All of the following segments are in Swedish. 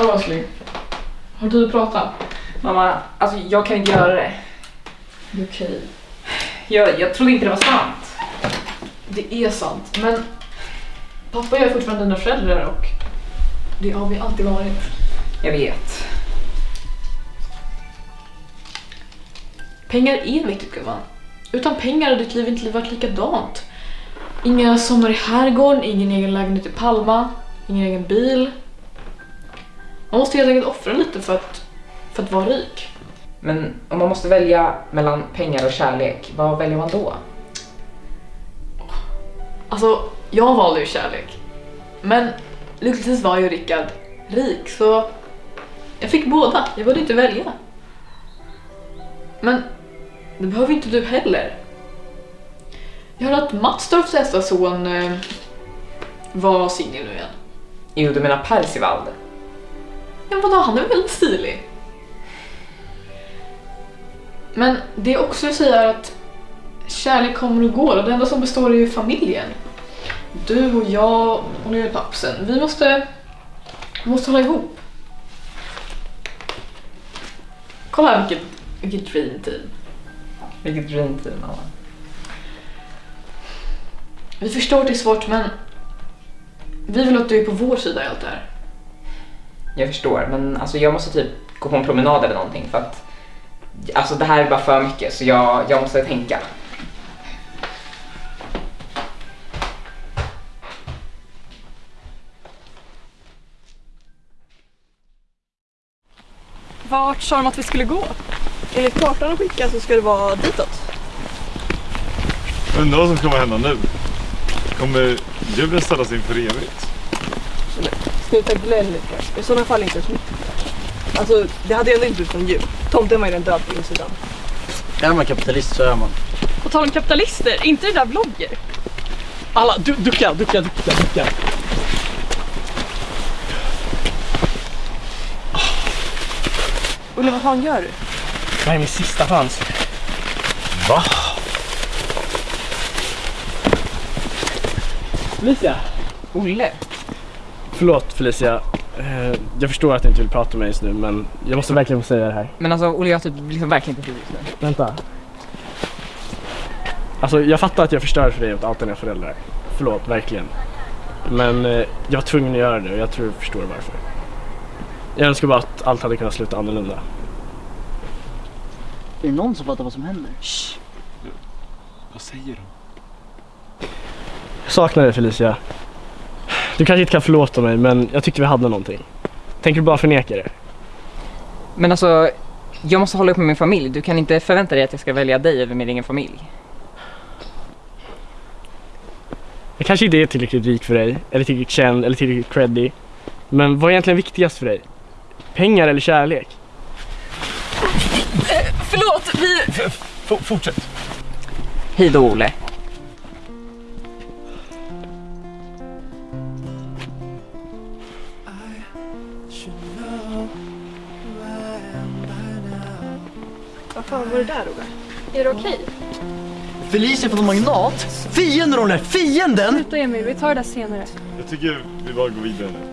Hallå älskling. Har du tid att prata? Mamma, alltså jag kan inte göra det. Det är okej. Jag, jag trodde inte det var sant. Det är sant, men pappa och jag är fortfarande dina föräldrar och det har vi alltid varit. Jag vet. Pengar är viktigt gumman. Utan pengar hade ditt liv inte varit likadant. Inga sommar i herrgården, ingen egen lägenhet i Palma, ingen egen bil. Man måste helt enkelt offra lite för att, för att vara rik. Men om man måste välja mellan pengar och kärlek, vad väljer man då? Alltså, jag valde ju kärlek. Men lyckligtvis var ju Rickard rik så jag fick båda. Jag behövde inte välja. Men det behöver inte du heller. Jag hörde att Mattstorps äldsta son eh, var singel nu igen. Jo, du menar Percival? Ja vadå, han är väl stilig? Men det är också säger att kärlek kommer och går och det enda som består är ju familjen. Du och jag och pappsen, vi måste, vi måste hålla ihop. Kolla här vilket, vilket dream team. Vilket dream team, mamma. Vi förstår att det är svårt men vi vill att du är på vår sida i allt det här. Jag förstår, men alltså jag måste typ gå på en promenad eller någonting för att Alltså det här är bara för mycket så jag, jag måste tänka. Vart sa de att vi skulle gå? Enligt kartan de skickade så ska det vara ditåt. Undrar vad som kommer hända nu? Kommer djuren ställas in för evigt? Sluta gnäll lite. I sådana fall inte så mycket. Alltså det hade ju ändå inte blivit någon jul. Tomten var ju redan död på insidan. Är man kapitalist så är man. På tal om kapitalister, inte det där vlogger? Alla, du, ducka, ducka, ducka, ducka. Olle vad fan gör du? Det här är min sista chans. Va? Felicia! Olle? Förlåt Felicia. Eh, Jag förstår att du inte vill prata med mig just nu men jag måste verkligen få säga det här. Men alltså Olle, jag har typ liksom verkligen inte tid just nu. Vänta. Alltså jag fattar att jag förstör för dig åt allt dina föräldrar. Förlåt, verkligen. Men eh, jag var tvungen att göra det och jag tror du förstår varför. Jag önskar bara att allt hade kunnat sluta annorlunda. Är det någon som fattar vad som händer? Vad säger de? Jag saknar dig Felicia. Du kanske inte kan förlåta mig men jag tyckte vi hade någonting. Tänker du bara förneka det? Men alltså, jag måste hålla upp med min familj. Du kan inte förvänta dig att jag ska välja dig över min egen familj. Jag kanske inte är tillräckligt rik för dig, eller tillräckligt känd, eller tillräckligt creddy. Men vad är egentligen viktigast för dig? Pengar eller kärlek? Förlåt, vi... F fortsätt. Hej då Olle. Vad fan var det där Olle? Är det okej? Felicia från Magnat? Fienden Olle! Fienden! Sluta Emil, vi tar det där senare. Jag tycker vi bara går vidare nu.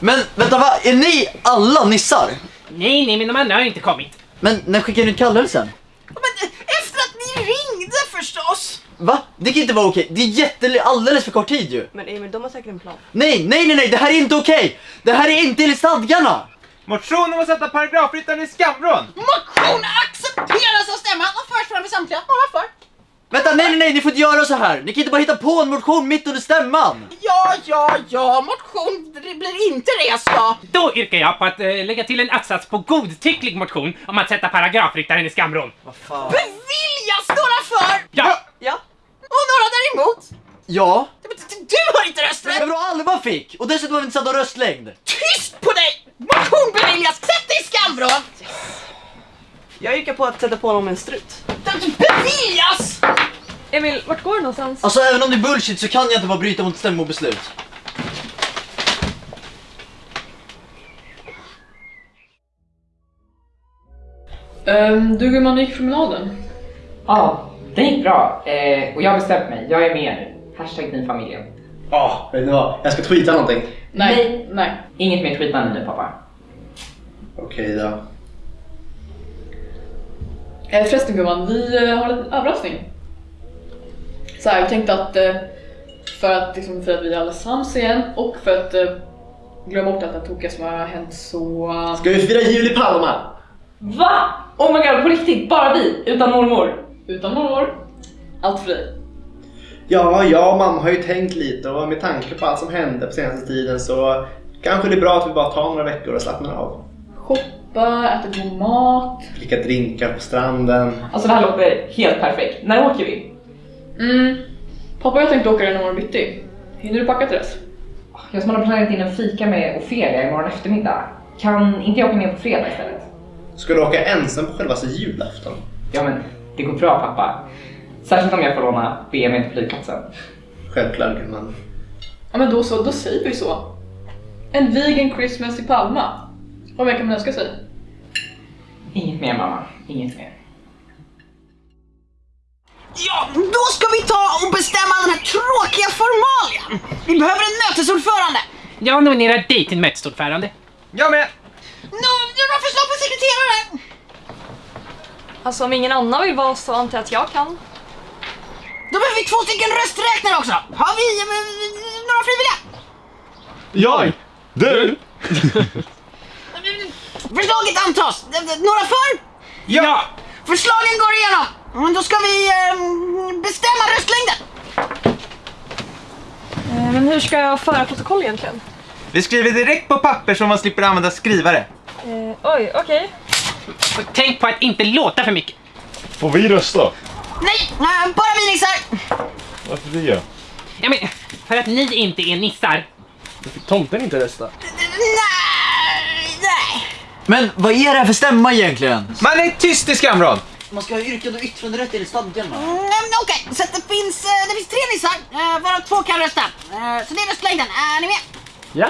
Men vänta, va? Är ni alla nissar? Nej, nej, men de andra har inte kommit. Men när skickade ni ut kallelsen? Men efter att ni ringde förstås! Va? Det kan inte vara okej. Det är jätte... alldeles för kort tid ju. Men Emil, de har säkert en plan. Nej, nej, nej, nej, det här är inte okej! Det här är inte enligt stadgarna! Motion om att sätta paragrafryttaren i skamvrån. Motion accepteras av stämman och förs fram i samtliga. Några för? Vänta, nej, nej, nej, ni får inte göra så här! Ni kan inte bara hitta på en motion mitt under stämman! Ja, ja, ja, motion det blir inte rest då. Då yrkar jag på att eh, lägga till en att-sats på godtycklig motion om att sätta paragrafryttaren i skamvrån. Beviljas några för Ja! Ja? och några däremot. Ja, Men Du har inte men rösträtt. vadå Alva fick? Och dessutom har vi inte satt någon röstlängd. Tyst på dig! Motion beviljas. Sätt dig i skamvrån. Jag yrkar på att sätta på honom en strut. Beviljas! Emil, vart går du någonstans? Alltså även om det är bullshit så kan jag inte bara bryta mot stämmobeslut. Um, du gumman, gick promenaden? Ja, det gick bra. Eh, och jag har bestämt mig. Jag är med nu. Hashtag din familjen. Ja, vet ni vad? Jag ska tweeta någonting. Nej. Nej. Inget mer tweetande nu pappa. Okej då. Eh, förresten gumman, vi eh, har en liten överraskning. Så här, vi tänkte att eh, för att, liksom, för att vi är alla sams igen och för att eh, glömma bort allt det tokiga som har hänt så... Ska vi fira jul i Palma? Va? Oh my god, på riktigt? Bara vi? Utan mormor? Utan mormor. Allt för dig. Ja, jag och mamma har ju tänkt lite och med tanke på allt som hände på senaste tiden så kanske det är bra att vi bara tar några veckor och slappnar av. Shoppa, äta god mat. Dricka drinkar på stranden. Alltså det här låter helt perfekt. När åker vi? Mm. Pappa och jag tänkte åka den imorgon bitti. Hinner du packa till dess? Jag som har planerat in en fika med Ofelia imorgon eftermiddag. Kan inte jag åka med på fredag istället? Ska du åka ensam på själva julafton? Ja men, det går bra pappa. Särskilt om jag får låna BMW till flygplatsen. Självklart gumman. Ja men då så, då säger vi så. En vegan Christmas i Palma. Vad mer kan man önska sig? Inget mer mamma, inget mer. Ja, då ska vi ta och bestämma den här tråkiga formalien. Vi behöver en mötesordförande. Jag nominerar dig till mötesordförande. Jag med! Nå, några förslag på sekreterare? Alltså om ingen annan vill vara så antar jag att jag kan. Då behöver vi två stycken rösträknare också. Har vi eh, några frivilliga? Jag! Du! Förslaget antas. Några för? Ja! Förslagen går igenom. Men Då ska vi eh, bestämma röstlängden. Eh, Men hur ska jag föra protokoll egentligen? Vi skriver direkt på papper så man slipper använda skrivare. Eh, oj, okej. Och tänk på att inte låta för mycket. Får vi rösta? Nej, bara vi nissar. Varför det? Ja, men, för att ni inte är nissar. Fick tomten inte rösta? Men vad är det här för stämma egentligen? Man är tyst i skamvrån! Man ska ha yrkande och yttranderätt enligt stadgarna. Mm, Okej, så att det finns, eh, det finns tre nissar, eh, varav två kan rösta. Eh, Så det är röstlängden. Är ni med? Ja.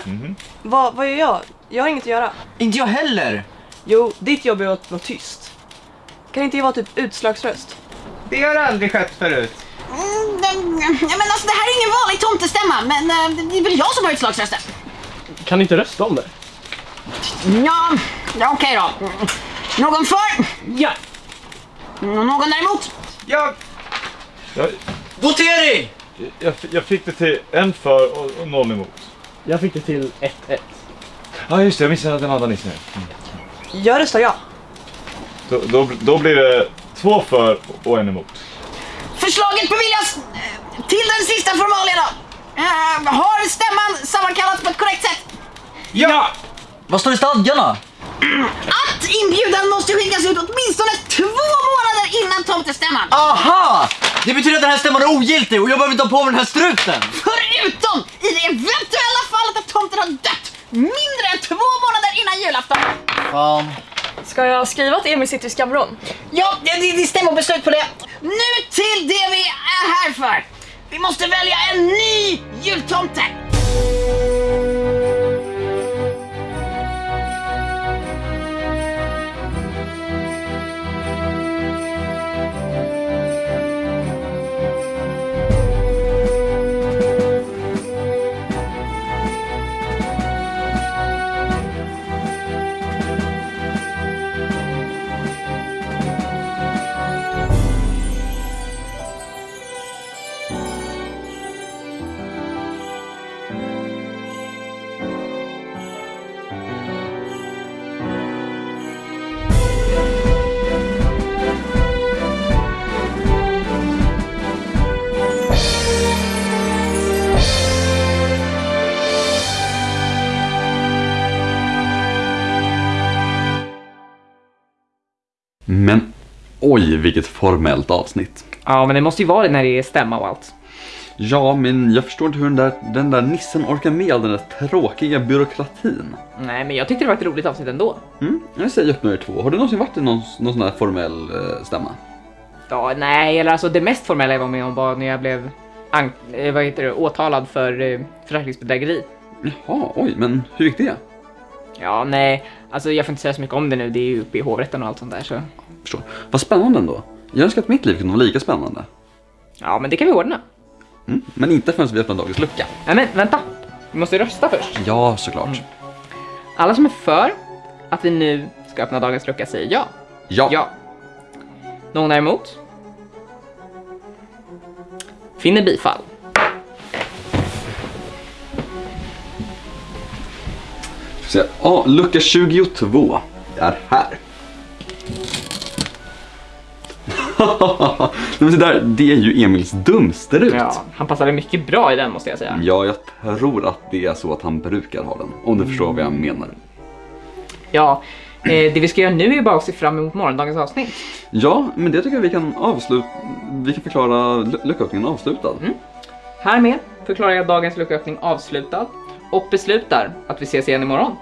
Vad, vad gör jag? Jag har inget att göra. Inte jag heller! Jo, ditt jobb är att vara tyst. Kan inte jag vara typ utslagsröst? Det har aldrig skött förut. Mm, men alltså, det här är ingen vanlig tomtestämma, men det är väl jag som har utslagsrösten. Kan ni inte rösta om det? Ja, ja okej då. Mm. Någon för? Ja, Mm, Någon däremot? Jag... Jag, Votering! jag, jag fick det till en för och, och noll emot. Jag fick det till 1-1. Ja just det, jag missade att den andra nissen är. Jag röstar ja. Då, då, då blir det två för och en emot. Förslaget beviljas eh, till den sista formalien då. Eh, har stämman sammankallats på ett korrekt sätt? Ja! Vad står i stadgarna? Att inbjudan måste skickas ut åtminstone två månader innan tomtestämman. Aha! Det betyder att den här stämman är ogiltig och jag behöver inte ha på mig den här struten! Förutom i det eventuella fallet att tomten har dött mindre än två månader innan julafton. Fan. Ska jag skriva att Emil sitter i skamvrån? Ja, det, det, det stämmer beslut på det. Nu till det vi är här för. Vi måste välja en ny jultomte. Oj, vilket formellt avsnitt. Ja, men det måste ju vara det när det är stämma och allt. Ja, men jag förstår inte hur den där, den där nissen orkar med all den där tråkiga byråkratin. Nej, men jag tyckte det var ett roligt avsnitt ändå. Mm, jag säger er två. Har du någonsin varit i någon, någon sån här formell eh, stämma? Ja, nej, eller alltså det mest formella jag var med om var när jag blev an- eh, vad heter det, åtalad för eh, försäkringsbedrägeri. Jaha, oj, men hur gick det? Ja, nej, alltså jag får inte säga så mycket om det nu, det är ju uppe i hovrätten och allt sånt där så. Förstår. Vad spännande ändå. Jag önskar att mitt liv kunde vara lika spännande. Ja, men det kan vi ordna. Mm. Men inte förrän vi öppnar dagens lucka. Nej men vänta, vi måste rösta först. Ja, såklart. Alla som är för att vi nu ska öppna dagens lucka säger ja. Ja. Ja. Någon är emot? Finner bifall. Så, ja, lucka 22 är här. Men det, där, det är ju Emils dumsterut. Ja, han passade mycket bra i den måste jag säga. Ja, jag tror att det är så att han brukar ha den. Om du förstår vad jag menar. Ja, eh, det vi ska göra nu är bara att se fram emot morgondagens avsnitt. Ja, men det tycker jag vi kan avsluta. Vi kan förklara lu- lucköppningen avslutad. Härmed förklarar jag dagens lucköppning avslutad och beslutar att vi ses igen imorgon.